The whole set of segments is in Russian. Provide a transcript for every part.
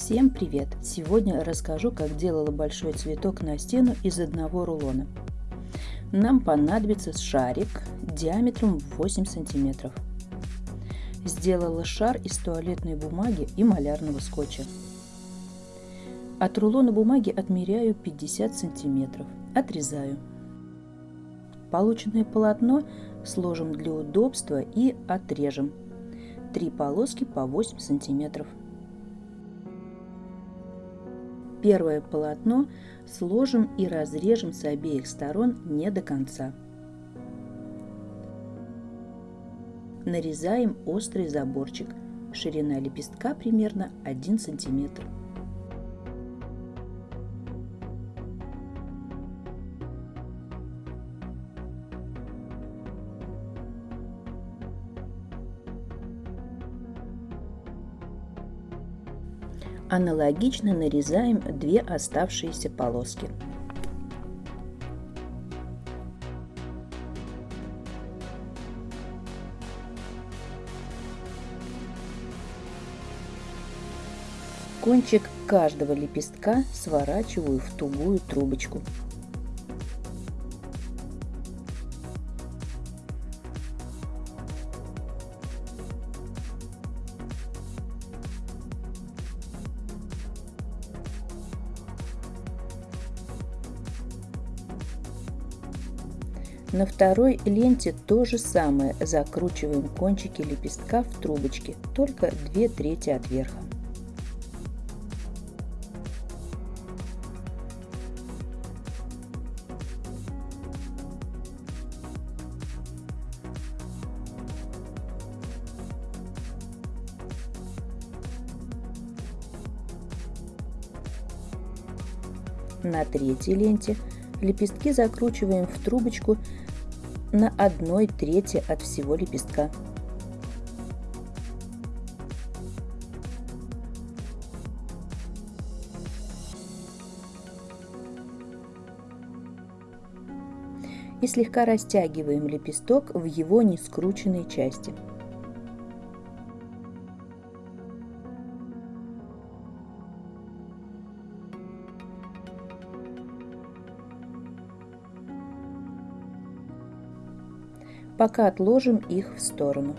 Всем привет! Сегодня расскажу, как делала большой цветок на стену из одного рулона. Нам понадобится шарик диаметром 8 сантиметров. Сделала шар из туалетной бумаги и малярного скотча. От рулона бумаги отмеряю 50 сантиметров. Отрезаю. Полученное полотно сложим для удобства и отрежем. Три полоски по 8 сантиметров. Первое полотно сложим и разрежем с обеих сторон не до конца. Нарезаем острый заборчик. Ширина лепестка примерно 1 сантиметр. Аналогично нарезаем две оставшиеся полоски. Кончик каждого лепестка сворачиваю в тугую трубочку. На второй ленте то же самое, закручиваем кончики лепестка в трубочки, только две трети от верха. На третьей ленте Лепестки закручиваем в трубочку на одной трети от всего лепестка. И слегка растягиваем лепесток в его нескрученной части. Пока отложим их в сторону.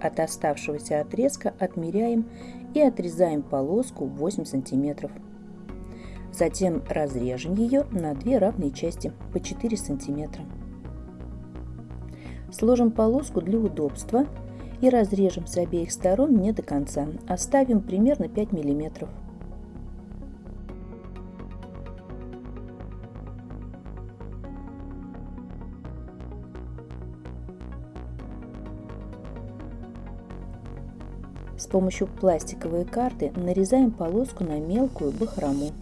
От оставшегося отрезка отмеряем и отрезаем полоску 8 сантиметров. Затем разрежем ее на две равные части по 4 сантиметра. Сложим полоску для удобства и разрежем с обеих сторон не до конца. Оставим примерно 5 миллиметров. Помощью пластиковой карты нарезаем полоску на мелкую бахрому.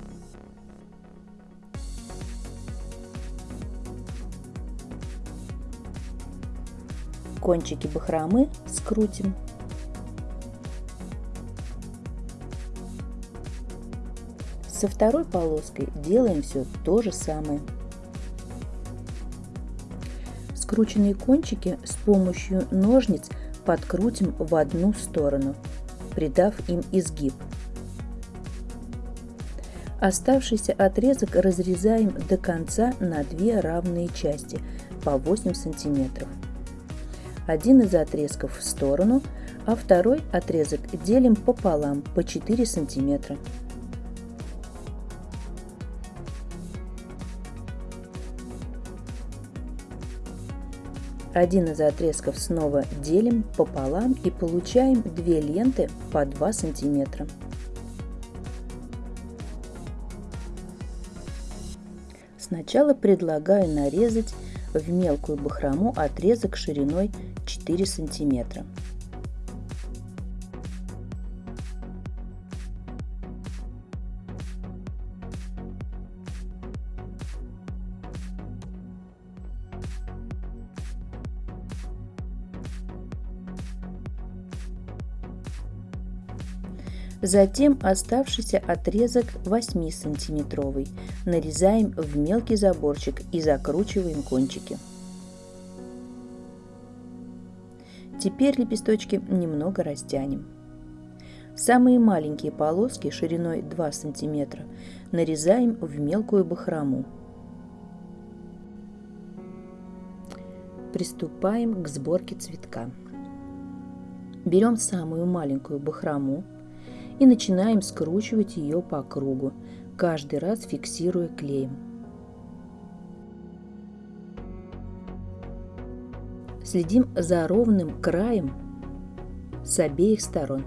Кончики бахромы скрутим. Со второй полоской делаем все то же самое. Скрученные кончики с помощью ножниц – подкрутим в одну сторону, придав им изгиб. Оставшийся отрезок разрезаем до конца на две равные части по 8 сантиметров. Один из отрезков в сторону, а второй отрезок делим пополам по 4 сантиметра. Один из отрезков снова делим пополам и получаем две ленты по 2 сантиметра. Сначала предлагаю нарезать в мелкую бахрому отрезок шириной 4 сантиметра. Затем оставшийся отрезок 8-сантиметровый нарезаем в мелкий заборчик и закручиваем кончики. Теперь лепесточки немного растянем. Самые маленькие полоски шириной 2 см нарезаем в мелкую бахрому. Приступаем к сборке цветка. Берем самую маленькую бахрому и начинаем скручивать ее по кругу, каждый раз фиксируя клеем. Следим за ровным краем с обеих сторон.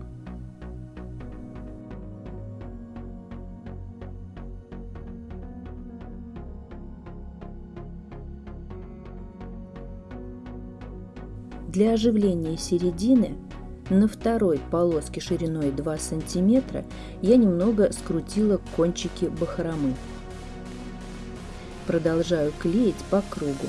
Для оживления середины на второй полоске шириной 2 см я немного скрутила кончики бахромы. Продолжаю клеить по кругу.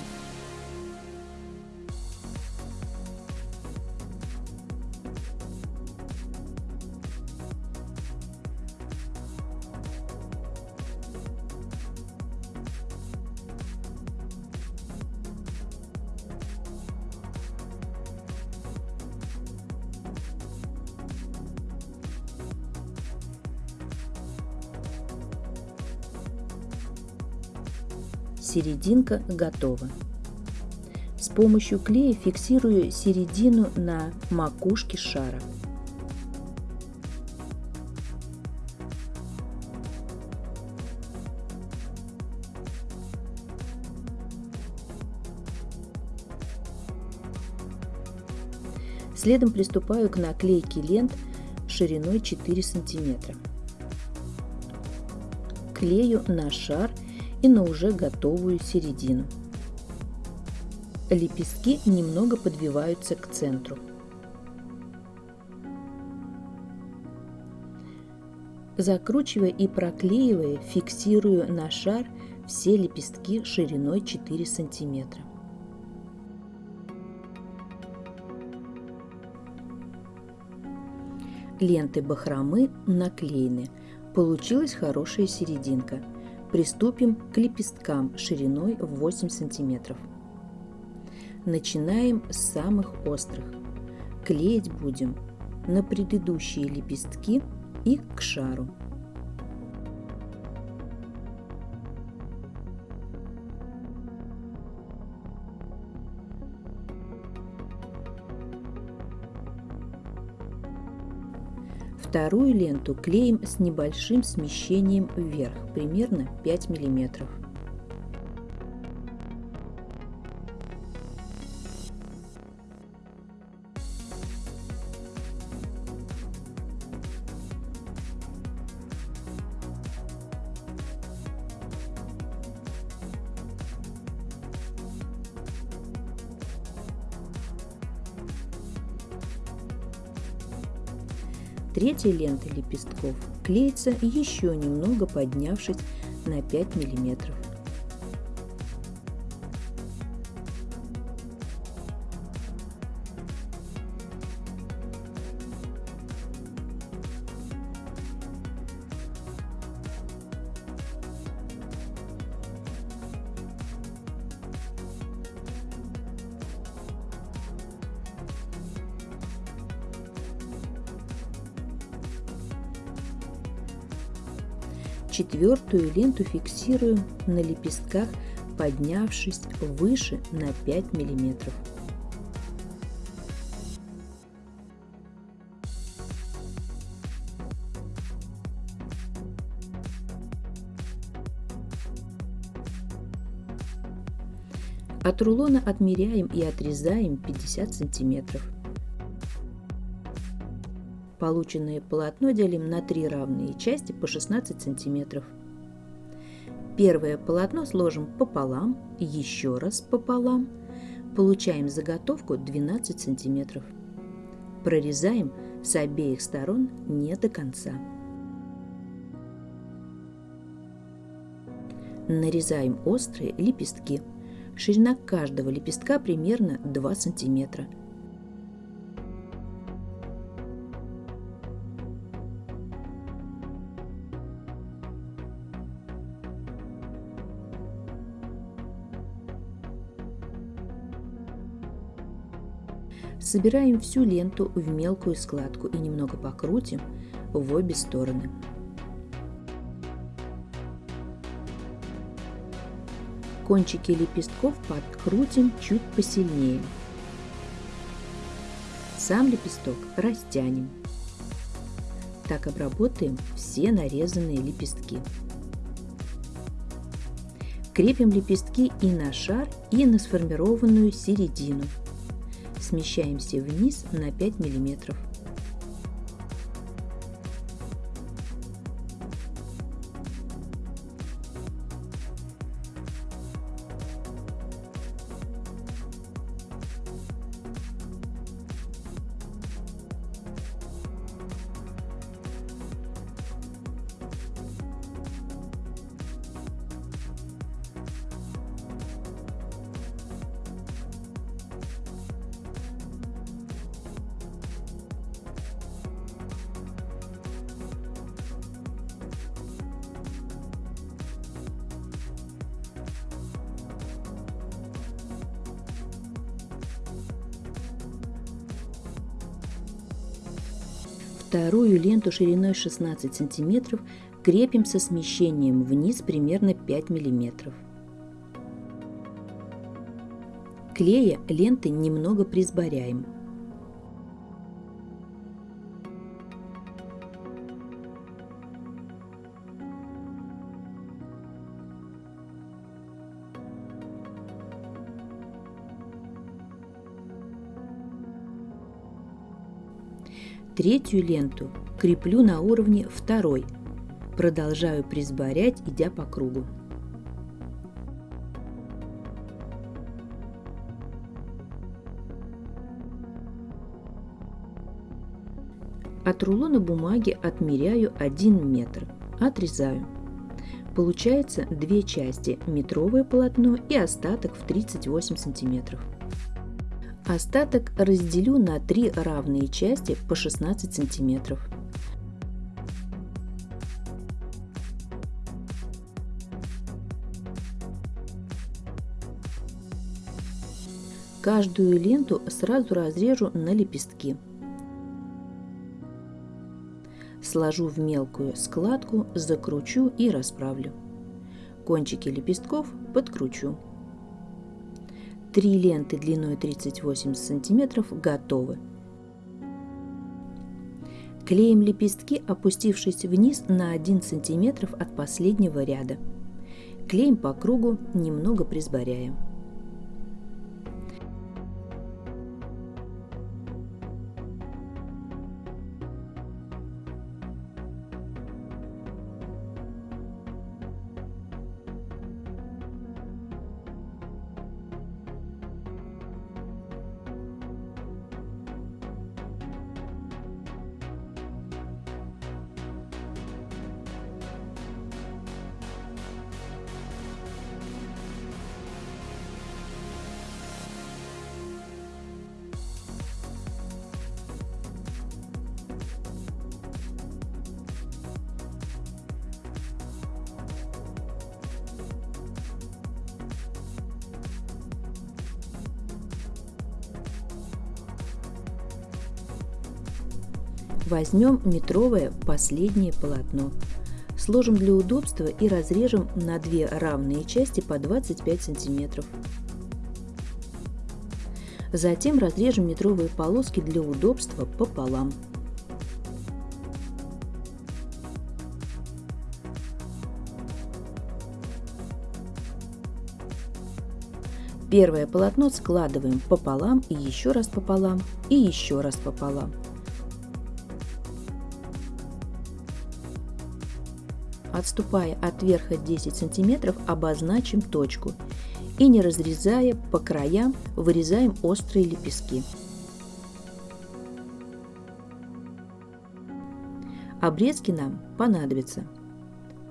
Серединка готова. С помощью клея фиксирую середину на макушке шара. Следом приступаю к наклейке лент шириной 4 см. Клею на шар и на уже готовую середину. Лепестки немного подвиваются к центру. Закручивая и проклеивая, фиксирую на шар все лепестки шириной 4 сантиметра. Ленты бахромы наклеены. Получилась хорошая серединка – Приступим к лепесткам шириной в 8 сантиметров. Начинаем с самых острых. Клеить будем на предыдущие лепестки и к шару. Вторую ленту клеим с небольшим смещением вверх, примерно 5 миллиметров. Третья лента лепестков клеится еще немного поднявшись на 5 миллиметров. Четвертую ленту фиксируем на лепестках, поднявшись выше на 5 миллиметров. От рулона отмеряем и отрезаем 50 сантиметров. Полученное полотно делим на три равные части по 16 сантиметров. Первое полотно сложим пополам, еще раз пополам. Получаем заготовку 12 сантиметров. Прорезаем с обеих сторон не до конца. Нарезаем острые лепестки. Ширина каждого лепестка примерно 2 сантиметра. Собираем всю ленту в мелкую складку и немного покрутим, в обе стороны. Кончики лепестков подкрутим чуть посильнее. Сам лепесток растянем. Так обработаем все нарезанные лепестки. Крепим лепестки и на шар, и на сформированную середину. Смещаемся вниз на 5 миллиметров. Вторую ленту шириной 16 см крепим со смещением вниз примерно 5 мм. Клея ленты немного присборяем. Третью ленту креплю на уровне второй. Продолжаю присборять, идя по кругу. От рулона бумаги отмеряю 1 метр. Отрезаю. Получается две части – метровое полотно и остаток в 38 сантиметров. Остаток разделю на три равные части по 16 сантиметров. Каждую ленту сразу разрежу на лепестки. Сложу в мелкую складку, закручу и расправлю. Кончики лепестков подкручу. Три ленты длиной 38 см готовы. Клеим лепестки, опустившись вниз на 1 см от последнего ряда. Клеим по кругу, немного присборяем. Возьмем метровое последнее полотно. Сложим для удобства и разрежем на две равные части по 25 сантиметров. Затем разрежем метровые полоски для удобства пополам. Первое полотно складываем пополам и еще раз пополам и еще раз пополам. Отступая от верха 10 см, обозначим точку и не разрезая по краям, вырезаем острые лепестки. Обрезки нам понадобятся.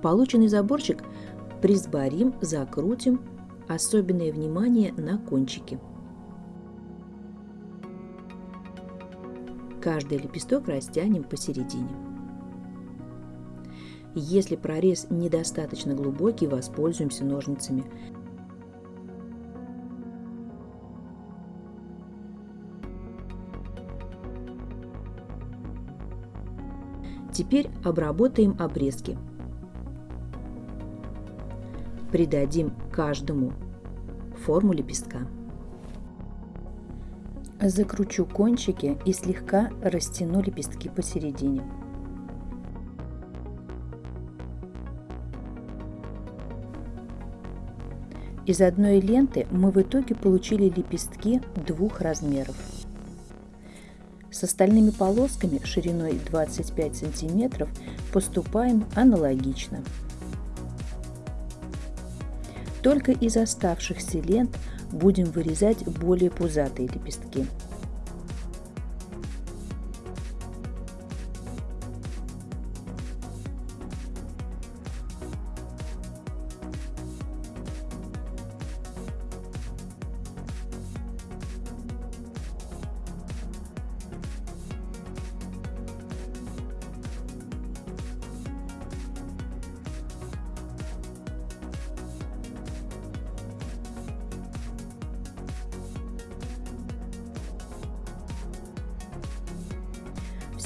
Полученный заборчик присборим, закрутим, особенное внимание на кончики. Каждый лепесток растянем посередине. Если прорез недостаточно глубокий, воспользуемся ножницами. Теперь обработаем обрезки. Придадим каждому форму лепестка. Закручу кончики и слегка растяну лепестки посередине. Из одной ленты мы в итоге получили лепестки двух размеров. С остальными полосками шириной 25 сантиметров поступаем аналогично. Только из оставшихся лент будем вырезать более пузатые лепестки.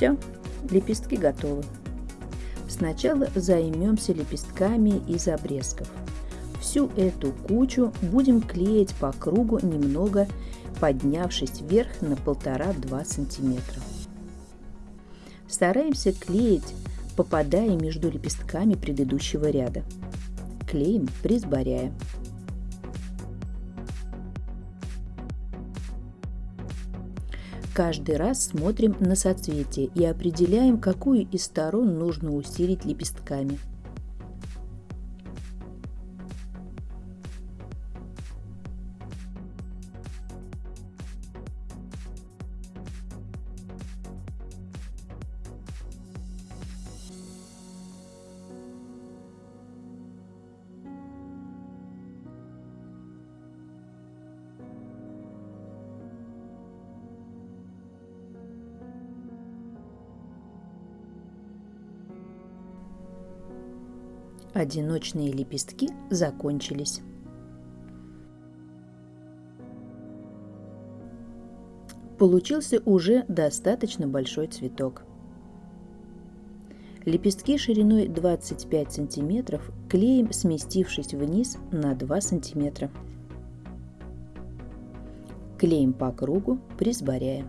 Все, лепестки готовы. Сначала займемся лепестками из обрезков. Всю эту кучу будем клеить по кругу немного, поднявшись вверх на 1,5-2 сантиметра. Стараемся клеить, попадая между лепестками предыдущего ряда. Клеим, присборяя. Каждый раз смотрим на соцветие и определяем, какую из сторон нужно усилить лепестками – Одиночные лепестки закончились. Получился уже достаточно большой цветок. Лепестки шириной 25 см клеим, сместившись вниз на 2 см. Клеим по кругу, присборяя.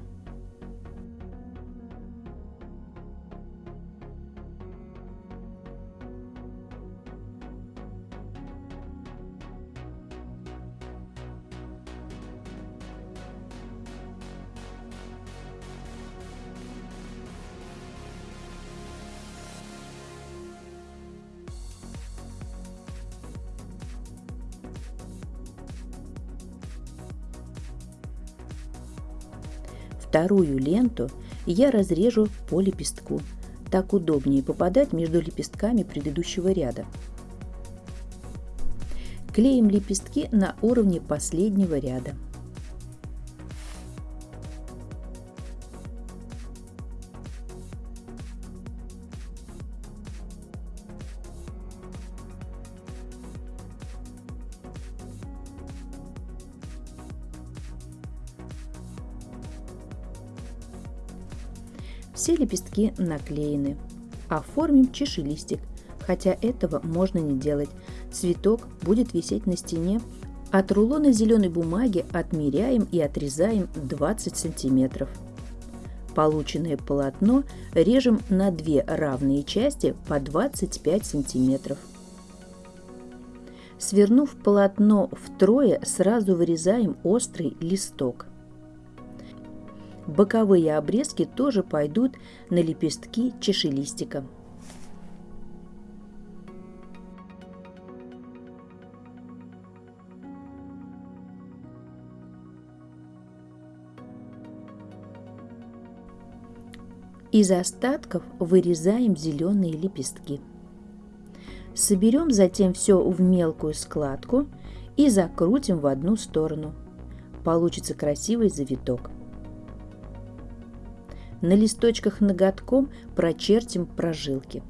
Вторую ленту я разрежу по лепестку. Так удобнее попадать между лепестками предыдущего ряда. Клеим лепестки на уровне последнего ряда. Лепестки наклеены. Оформим чашелистик, хотя этого можно не делать. Цветок будет висеть на стене. От рулона зеленой бумаги отмеряем и отрезаем 20 сантиметров. Полученное полотно режем на две равные части по 25 сантиметров. Свернув полотно втрое, сразу вырезаем острый листок. Боковые обрезки тоже пойдут на лепестки чашелистика. Из остатков вырезаем зеленые лепестки. Соберем затем все в мелкую складку и закрутим в одну сторону. Получится красивый завиток. На листочках ноготком прочертим прожилки.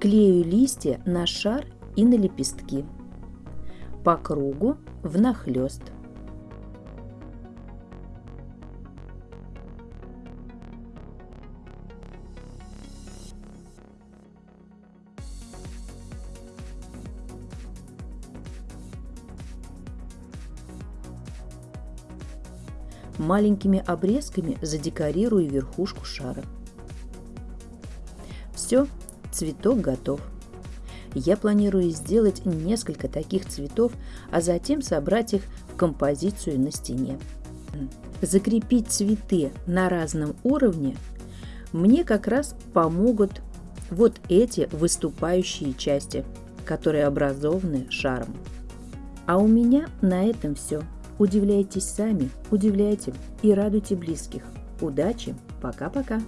Клею листья на шар и на лепестки. По кругу внахлёст. Маленькими обрезками задекорирую верхушку шара. Все, цветок готов. Я планирую сделать несколько таких цветов, а затем собрать их в композицию на стене. Закрепить цветы на разном уровне мне как раз помогут вот эти выступающие части, которые образованы шаром. А у меня на этом все. Удивляйтесь сами, удивляйте и радуйте близких. Удачи, пока-пока!